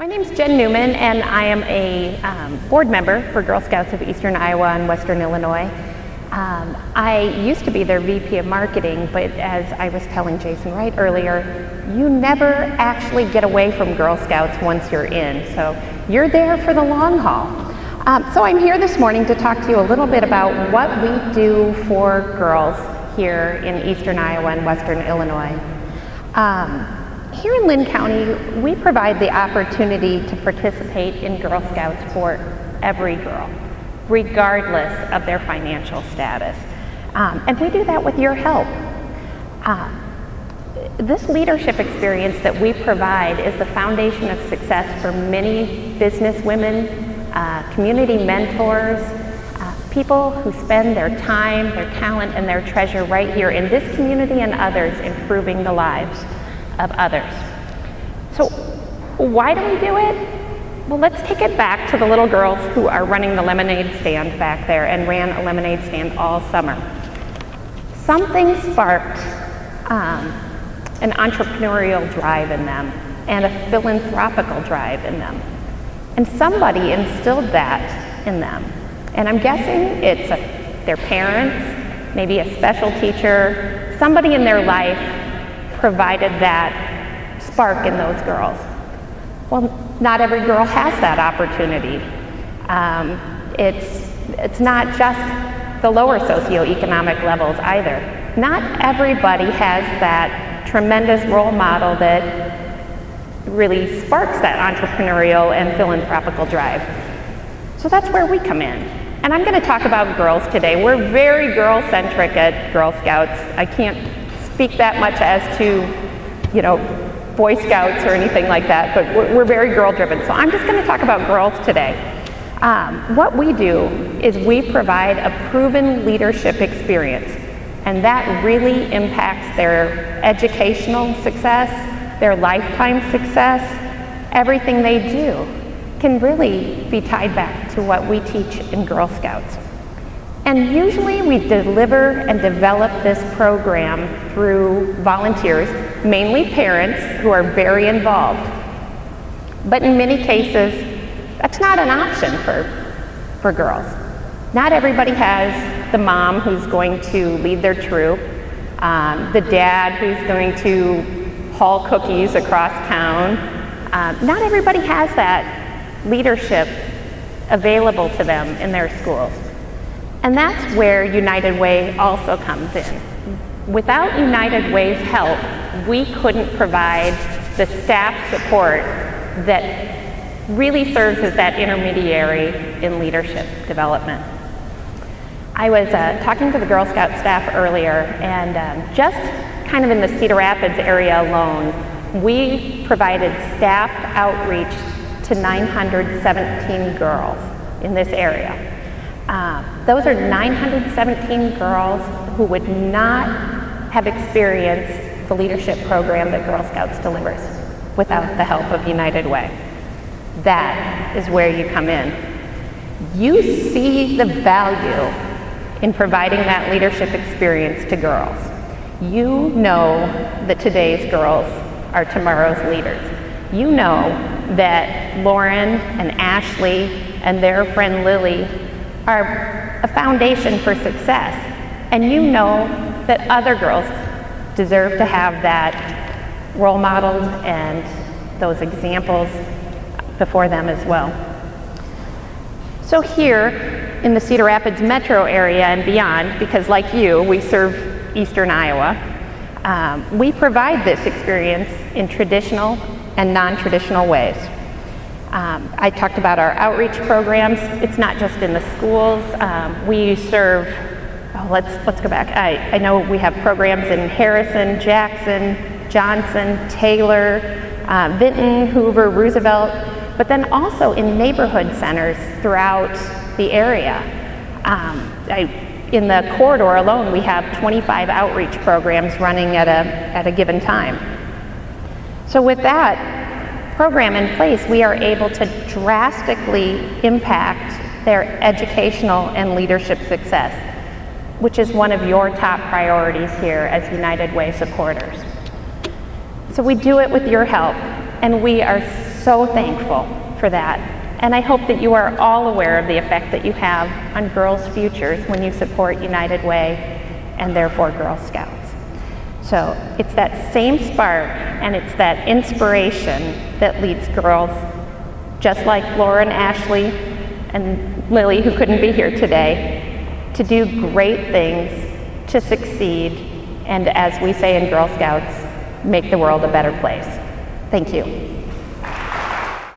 My name is Jen Newman, and I am a um, board member for Girl Scouts of Eastern Iowa and Western Illinois. Um, I used to be their VP of Marketing, but as I was telling Jason Wright earlier, you never actually get away from Girl Scouts once you're in, so you're there for the long haul. Um, so I'm here this morning to talk to you a little bit about what we do for girls here in Eastern Iowa and Western Illinois. Um, here in Linn County, we provide the opportunity to participate in Girl Scouts for every girl, regardless of their financial status. Um, and we do that with your help. Uh, this leadership experience that we provide is the foundation of success for many business women, uh, community mentors, uh, people who spend their time, their talent, and their treasure right here in this community and others improving the lives of others. So why do we do it? Well, let's take it back to the little girls who are running the lemonade stand back there and ran a lemonade stand all summer. Something sparked um, an entrepreneurial drive in them and a philanthropical drive in them. And somebody instilled that in them. And I'm guessing it's a, their parents, maybe a special teacher, somebody in their life provided that spark in those girls. Well, not every girl has that opportunity. Um, it's, it's not just the lower socioeconomic levels either. Not everybody has that tremendous role model that really sparks that entrepreneurial and philanthropical drive. So that's where we come in. And I'm going to talk about girls today. We're very girl-centric at Girl Scouts. I can't speak that much as to, you know, Boy Scouts or anything like that, but we're, we're very girl driven. So I'm just going to talk about girls today. Um, what we do is we provide a proven leadership experience, and that really impacts their educational success, their lifetime success, everything they do can really be tied back to what we teach in Girl Scouts. And usually we deliver and develop this program through volunteers, mainly parents who are very involved. But in many cases, that's not an option for, for girls. Not everybody has the mom who's going to lead their troop, um, the dad who's going to haul cookies across town. Um, not everybody has that leadership available to them in their schools. And that's where United Way also comes in. Without United Way's help, we couldn't provide the staff support that really serves as that intermediary in leadership development. I was uh, talking to the Girl Scout staff earlier, and um, just kind of in the Cedar Rapids area alone, we provided staff outreach to 917 girls in this area. Uh, those are 917 girls who would not have experienced the leadership program that Girl Scouts delivers without the help of United Way. That is where you come in. You see the value in providing that leadership experience to girls. You know that today's girls are tomorrow's leaders. You know that Lauren and Ashley and their friend Lily are a foundation for success. And you know that other girls deserve to have that role modeled and those examples before them as well. So here in the Cedar Rapids metro area and beyond, because like you, we serve eastern Iowa, um, we provide this experience in traditional and non-traditional ways. Um, I talked about our outreach programs. It's not just in the schools. Um, we serve, oh, let's, let's go back. I, I know we have programs in Harrison, Jackson, Johnson, Taylor, uh, Vinton, Hoover, Roosevelt, but then also in neighborhood centers throughout the area. Um, I, in the corridor alone, we have 25 outreach programs running at a, at a given time. So with that, program in place, we are able to drastically impact their educational and leadership success, which is one of your top priorities here as United Way supporters. So we do it with your help, and we are so thankful for that. And I hope that you are all aware of the effect that you have on girls' futures when you support United Way and therefore Girl Scouts. So it's that same spark and it's that inspiration that leads girls just like Laura and Ashley and Lily, who couldn't be here today, to do great things, to succeed, and as we say in Girl Scouts, make the world a better place. Thank you.